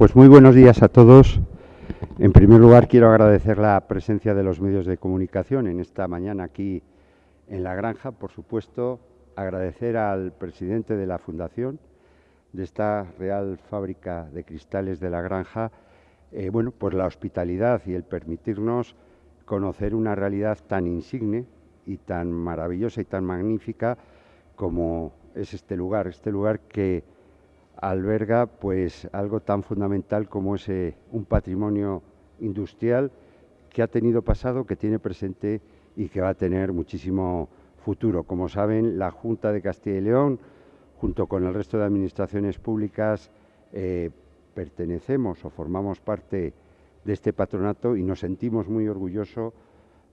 pues muy buenos días a todos. En primer lugar, quiero agradecer la presencia de los medios de comunicación en esta mañana aquí en la granja. Por supuesto, agradecer al presidente de la Fundación de esta Real Fábrica de Cristales de la Granja, eh, bueno, pues la hospitalidad y el permitirnos conocer una realidad tan insigne y tan maravillosa y tan magnífica como es este lugar, este lugar que alberga pues algo tan fundamental como es un patrimonio industrial que ha tenido pasado, que tiene presente y que va a tener muchísimo futuro. Como saben, la Junta de Castilla y León, junto con el resto de administraciones públicas, eh, pertenecemos o formamos parte de este patronato y nos sentimos muy,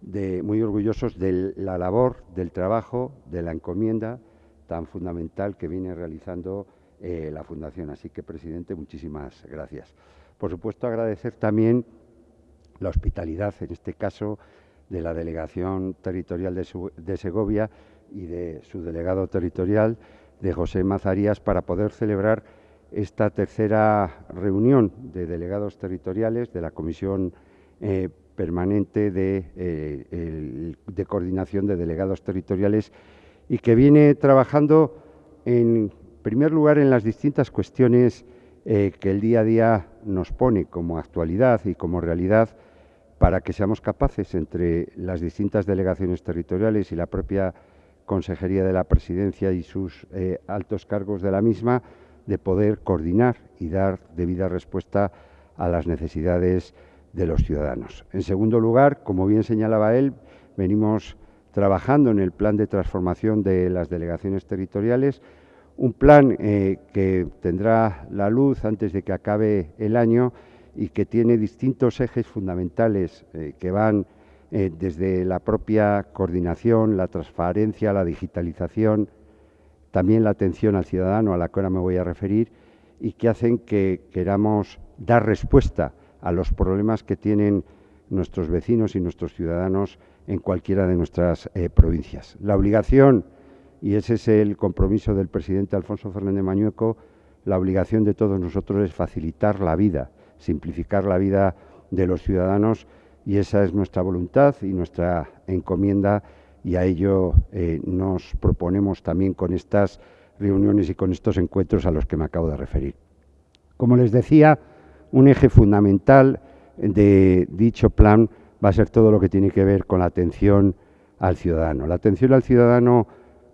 de, muy orgullosos de la labor, del trabajo, de la encomienda tan fundamental que viene realizando eh, la Fundación. Así que, presidente, muchísimas gracias. Por supuesto, agradecer también la hospitalidad, en este caso, de la Delegación Territorial de, Segovia y de su delegado territorial, de José Mazarías, para poder celebrar esta tercera reunión de delegados territoriales de la Comisión eh, Permanente eh, de Coordinación de Delegados Territoriales y que viene trabajando en primer lugar en las distintas cuestiones eh, que el día a día nos pone como actualidad y como realidad para que seamos capaces entre las distintas delegaciones territoriales y la propia Consejería de la Presidencia y sus eh, altos cargos de la misma de poder coordinar y dar debida respuesta a las necesidades de los ciudadanos. En segundo lugar, como bien señalaba él, venimos trabajando en el plan de transformación de las delegaciones territoriales, un plan eh, que tendrá la luz antes de que acabe el año y que tiene distintos ejes fundamentales eh, que van eh, desde la propia coordinación, la transparencia, la digitalización, también la atención al ciudadano, a la que ahora me voy a referir, y que hacen que queramos dar respuesta a los problemas que tienen nuestros vecinos y nuestros ciudadanos en cualquiera de nuestras provincias. La obligación y ese es el compromiso del presidente Alfonso Fernández Mañueco. La obligación de todos nosotros es facilitar la vida, simplificar la vida de los ciudadanos y esa es nuestra voluntad y nuestra encomienda y a ello eh, nos proponemos también con estas reuniones y con estos encuentros a los que me acabo de referir. Como les decía, un eje fundamental de dicho plan va a ser todo lo que tiene que ver con la atención al ciudadano. La atención al ciudadano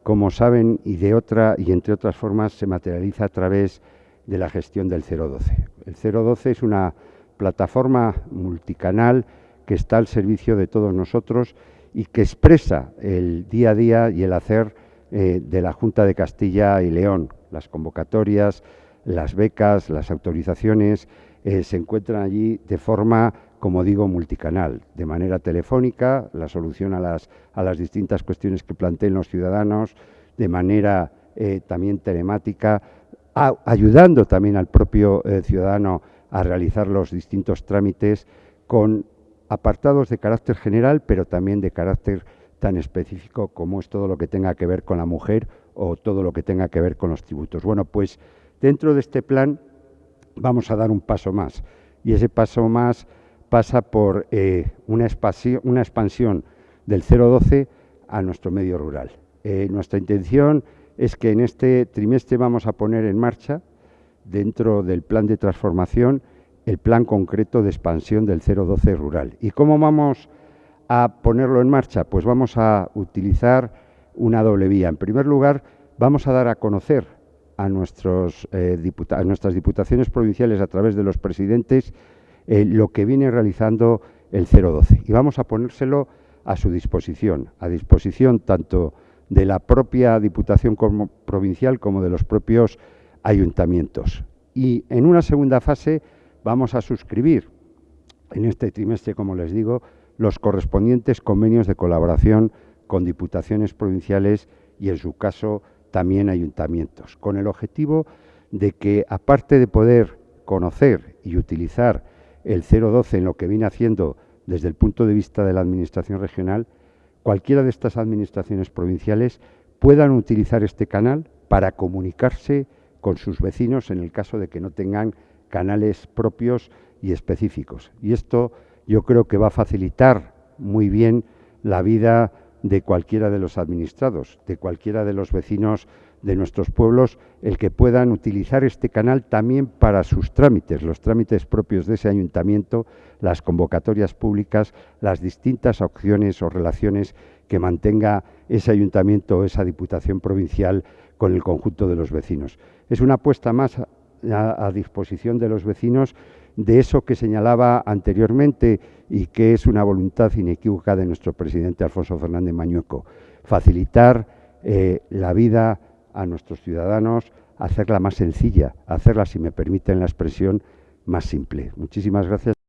como saben, y de otra y entre otras formas se materializa a través de la gestión del 012. El 012 es una plataforma multicanal que está al servicio de todos nosotros y que expresa el día a día y el hacer eh, de la Junta de Castilla y León. Las convocatorias, las becas, las autorizaciones eh, se encuentran allí de forma como digo, multicanal, de manera telefónica, la solución a las, a las distintas cuestiones que planteen los ciudadanos, de manera eh, también telemática, ayudando también al propio eh, ciudadano a realizar los distintos trámites con apartados de carácter general, pero también de carácter tan específico como es todo lo que tenga que ver con la mujer o todo lo que tenga que ver con los tributos. Bueno, pues dentro de este plan vamos a dar un paso más y ese paso más pasa por eh, una, una, expansión del 012 a nuestro medio rural. Eh, nuestra intención es que en este trimestre vamos a poner en marcha, dentro del plan de transformación, el plan concreto de expansión del 012 rural. ¿Y cómo vamos a ponerlo en marcha? Pues vamos a utilizar una doble vía. En primer lugar, vamos a dar a conocer a, eh, a nuestras diputaciones provinciales a través de los presidentes eh, lo que viene realizando el 012 y vamos a ponérselo a su disposición, a disposición tanto de la propia Diputación Provincial como de los propios ayuntamientos. Y en una segunda fase vamos a suscribir en este trimestre, como les digo, los correspondientes convenios de colaboración con diputaciones provinciales y, en su caso, también ayuntamientos, con el objetivo de que, aparte de poder conocer y utilizar el 012 en lo que viene haciendo desde el punto de vista de la Administración regional, cualquiera de estas administraciones provinciales puedan utilizar este canal para comunicarse con sus vecinos en el caso de que no tengan canales propios y específicos. Y esto yo creo que va a facilitar muy bien la vida de cualquiera de los administrados, de cualquiera de los vecinos de nuestros pueblos, el que puedan utilizar este canal también para sus trámites, los trámites propios de ese ayuntamiento, las convocatorias públicas, las distintas opciones o relaciones que mantenga ese ayuntamiento o esa diputación provincial con el conjunto de los vecinos. Es una apuesta más a, disposición de los vecinos de eso que señalaba anteriormente y que es una voluntad inequívoca de nuestro presidente Alfonso Fernández Mañueco, facilitar eh, la vida a nuestros ciudadanos, hacerla más sencilla, hacerla, si me permiten la expresión, más simple. Muchísimas gracias.